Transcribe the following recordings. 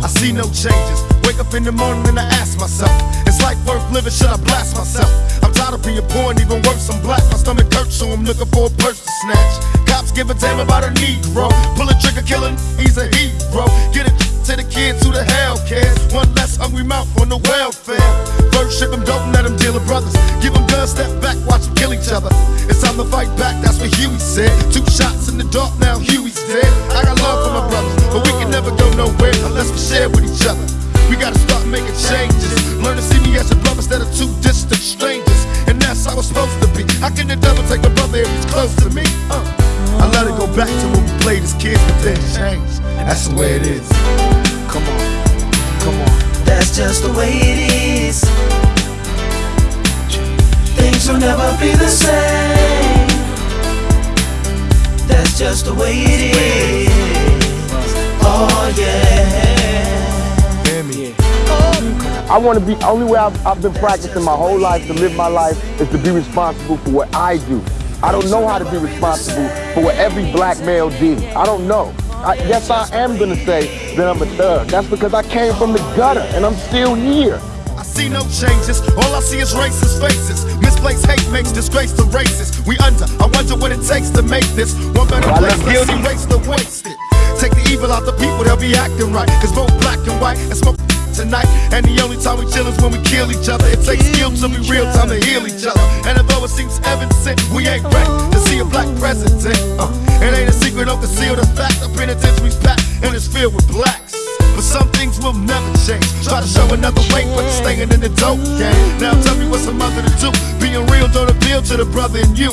I see no changes. Wake up in the morning and I ask myself, is life worth living? Should I blast myself? I'm tired of being poor and even worse, I'm black. My stomach hurts, so I'm looking for a purse to snatch. Cops give a damn about a Negro. Pull a trigger, kill killing, he's a hero. Get it to the kids who the hell cares. One less hungry mouth on the welfare. First ship them, don't let them deal with brothers. Give them guns, step back, watch them kill each other. It's time to fight back, that's what Huey said. Two shots in the dark, How can the devil take a brother if he's close to me? Uh. I let it go back to when we played as kids, but then changed. That's the way it is. Come on, come on. That's just the way it is. Things will never be the same. That's just the way it is. Oh yeah. I want to be, only way I've, I've been practicing my whole life to live my life is to be responsible for what I do. I don't know how to be responsible for what every black male did. I don't know. I, yes, I am gonna say that I'm a thug. That's because I came from the gutter and I'm still here. I see no changes. All I see is racist faces. Misplaced hate makes disgrace to races. We under. I wonder what it takes to make this one better I place. Let's erase the wasted. Take the evil out the people, they'll be acting right. Cause both black and white and smoke tonight. And the only time we chill is when we kill each other. It takes skill to be real time to heal each other. And although it seems evident, we ain't ready to see a black president. Uh, it ain't a secret, don't conceal the fact. The penitentiary's packed and it's filled with blacks. But some things will never change. Try to show another way, but you're staying in the dope game. Now tell me what's a mother to do. Being real don't appeal to the brother in you.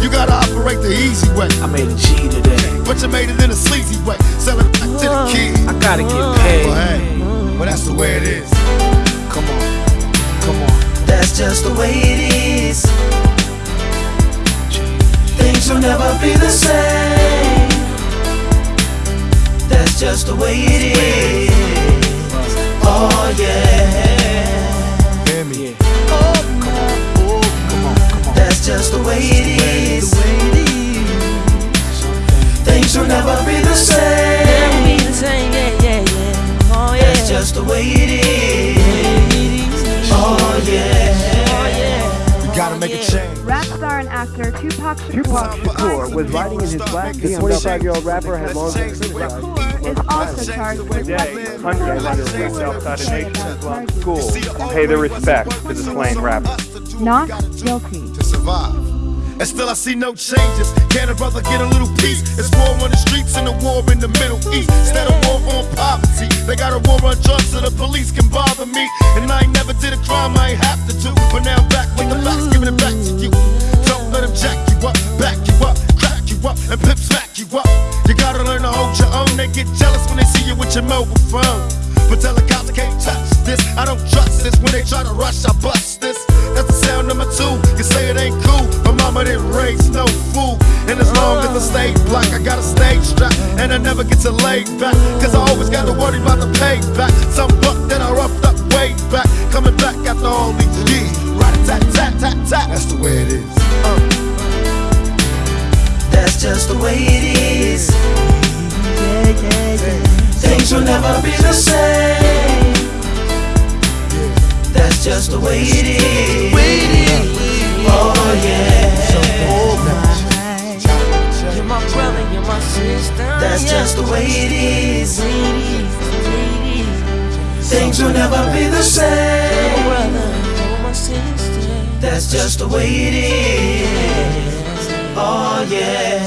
You gotta operate the easy way. I made a G today. But you made it in a sleazy way. Sell it back to the kid. I gotta get Well, paid. hey, well, that's the way it is. Come on, come on. That's just the way it is. Things will never be the same. That's just the way it is. And actor Tupac Tupac Shakur Shakur was riding in his black BMW rapper had long been criticized. is also charged with Today, hundreds of undergrads outside of Nation school schools pay their respects to the slain rapper. not guilty. to survive. And still I see no changes. Can a brother get a little peace? It's war on the streets and a war in the Middle East. Instead of war on poverty, they got a war on drugs so the police can bother me. And I ain't never did a crime I ain't have But I can't touch this. I don't trust this. When they try to rush, I bust this. That's the sound number two. You say it ain't cool. My mama didn't raise no fool. And as long as I stay black, I got a stage strap. And I never get to lay back. Cause I always got to worry about the payback. Some buck that I roughed up way back. Coming back after all these years. Right, tat, tat, tat, tat. That's the way it is. Uh. That's just the way it is. Things will never be the same. That's just the way it is. Oh yeah. You're my brother, you're my sister. That's just the way it is. Ladies, ladies, Things will never be the same. brother, you're my sister. That's just the way it is. Oh yeah.